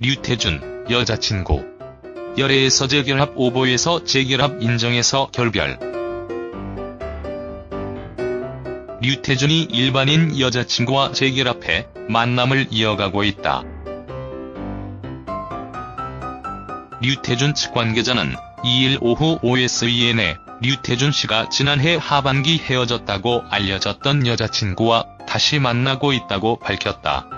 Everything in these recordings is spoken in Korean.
류태준, 여자친구. 열애에서 재결합 오보에서 재결합 인정해서 결별. 류태준이 일반인 여자친구와 재결합해 만남을 이어가고 있다. 류태준 측 관계자는 2일 오후 OSEN에 류태준 씨가 지난해 하반기 헤어졌다고 알려졌던 여자친구와 다시 만나고 있다고 밝혔다.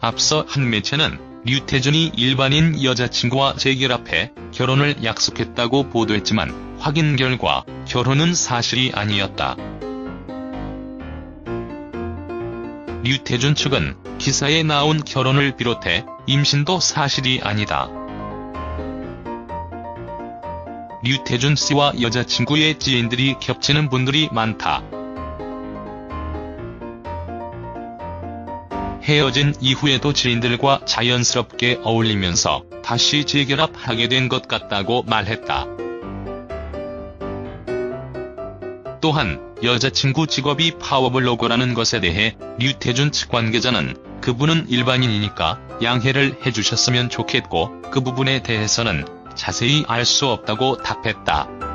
앞서 한 매체는 류태준이 일반인 여자친구와 재결합해 결혼을 약속했다고 보도했지만 확인 결과 결혼은 사실이 아니었다. 류태준 측은 기사에 나온 결혼을 비롯해 임신도 사실이 아니다. 류태준 씨와 여자친구의 지인들이 겹치는 분들이 많다. 헤어진 이후에도 지인들과 자연스럽게 어울리면서 다시 재결합하게 된 것 같다고 말했다. 또한 여자친구 직업이 파워블로거라는 것에 대해 류태준 측 관계자는 그분은 일반인이니까 양해를 해주셨으면 좋겠고 그 부분에 대해서는 자세히 알 수 없다고 답했다.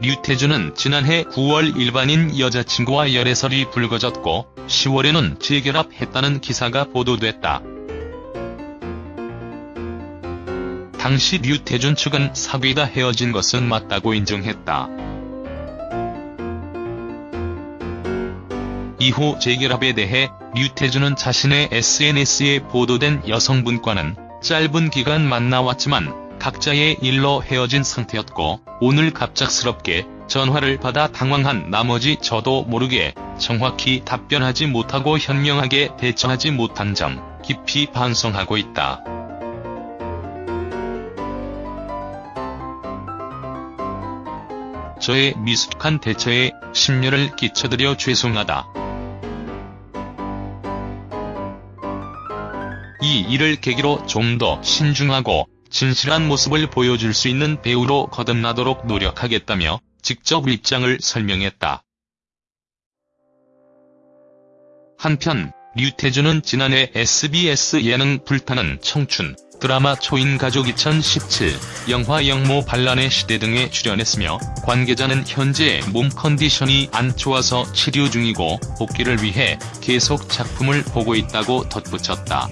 류태준은 지난해 9월 일반인 여자친구와 열애설이 불거졌고 10월에는 재결합했다는 기사가 보도됐다. 당시 류태준 측은 사귀다 헤어진 것은 맞다고 인정했다. 이후 재결합에 대해 류태준은 자신의 SNS에 보도된 여성분과는 짧은 기간 만나왔지만 각자의 일로 헤어진 상태였고 오늘 갑작스럽게 전화를 받아 당황한 나머지 저도 모르게 정확히 답변하지 못하고 현명하게 대처하지 못한 점 깊이 반성하고 있다. 저의 미숙한 대처에 심려를 끼쳐드려 죄송하다. 이 일을 계기로 좀 더 신중하고 진실한 모습을 보여줄 수 있는 배우로 거듭나도록 노력하겠다며 직접 입장을 설명했다. 한편 류태준은 지난해 SBS 예능 불타는 청춘 드라마 초인가족 2017, 영화 영모 반란의 시대 등에 출연했으며 관계자는 현재 몸 컨디션이 안 좋아서 치료 중이고 복귀를 위해 계속 작품을 보고 있다고 덧붙였다.